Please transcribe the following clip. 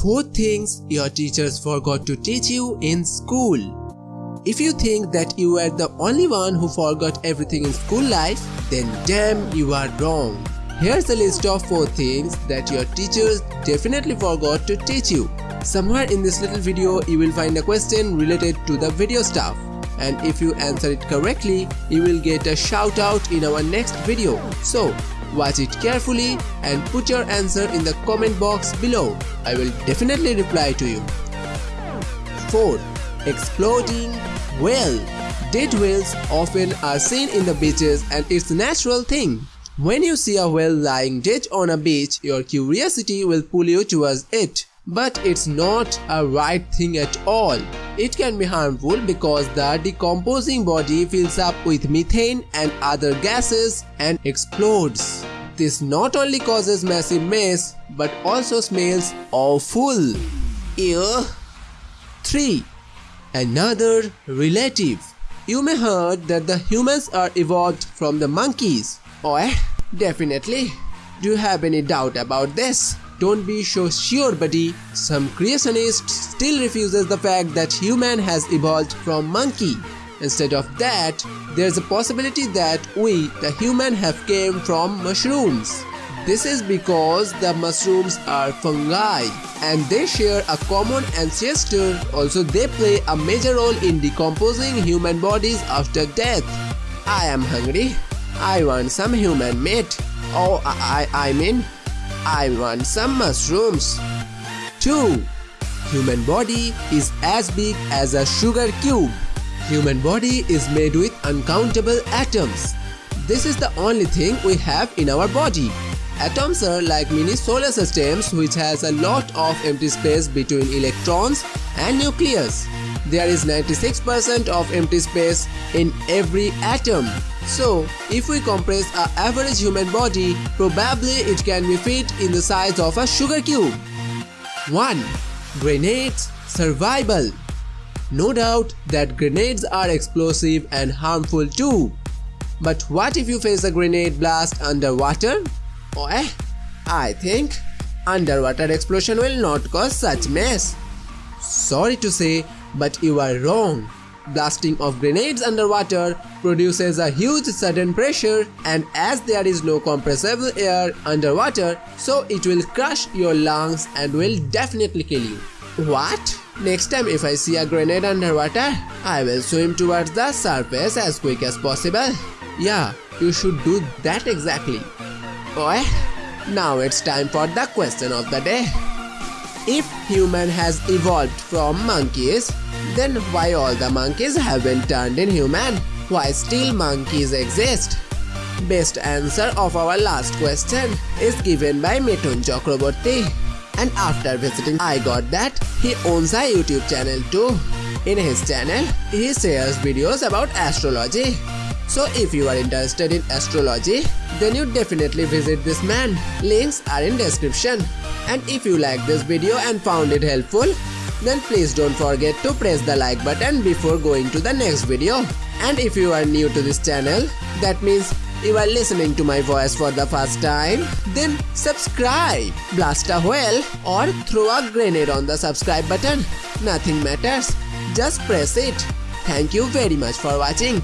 4 things your teachers forgot to teach you in school. If you think that you were the only one who forgot everything in school life, then damn you are wrong. Here's a list of 4 things that your teachers definitely forgot to teach you. Somewhere in this little video you will find a question related to the video stuff and if you answer it correctly you will get a shout out in our next video. So Watch it carefully and put your answer in the comment box below. I will definitely reply to you. 4. Exploding whale Dead whales often are seen in the beaches and it's a natural thing. When you see a whale lying dead on a beach, your curiosity will pull you towards it. But it's not a right thing at all. It can be harmful because the decomposing body fills up with methane and other gases and explodes. This not only causes massive mess but also smells awful. Ew. 3. Another relative. You may heard that the humans are evolved from the monkeys. Oh, definitely. Do you have any doubt about this? Don't be so sure buddy. Some creationists still refuses the fact that human has evolved from monkey. Instead of that, there's a possibility that we, the human, have came from mushrooms. This is because the mushrooms are fungi and they share a common ancestor. Also, they play a major role in decomposing human bodies after death. I am hungry. I want some human meat. Oh, I, I mean, I want some mushrooms. 2. Human body is as big as a sugar cube. Human body is made with uncountable atoms. This is the only thing we have in our body. Atoms are like mini solar systems which has a lot of empty space between electrons and nucleus. There is 96% of empty space in every atom. So, if we compress a average human body, probably it can be fit in the size of a sugar cube. 1. Grenades Survival No doubt that grenades are explosive and harmful too. But what if you face a grenade blast underwater? Oh, eh? I think underwater explosion will not cause such mess. Sorry to say, but you are wrong. Blasting of grenades underwater produces a huge sudden pressure and as there is no compressible air underwater, so it will crush your lungs and will definitely kill you. What? Next time if I see a grenade underwater, I will swim towards the surface as quick as possible. Yeah, you should do that exactly. Oh, now it's time for the question of the day. If human has evolved from monkeys, then why all the monkeys haven't turned in human? Why still monkeys exist? Best answer of our last question is given by Mithun Chakraborty. And after visiting I got that, he owns a YouTube channel too. In his channel, he shares videos about astrology. So if you are interested in astrology, then you definitely visit this man. Links are in description. And if you like this video and found it helpful, then please don't forget to press the like button before going to the next video. And if you are new to this channel, that means you are listening to my voice for the first time, then subscribe, blast a whale or throw a grenade on the subscribe button. Nothing matters, just press it. Thank you very much for watching.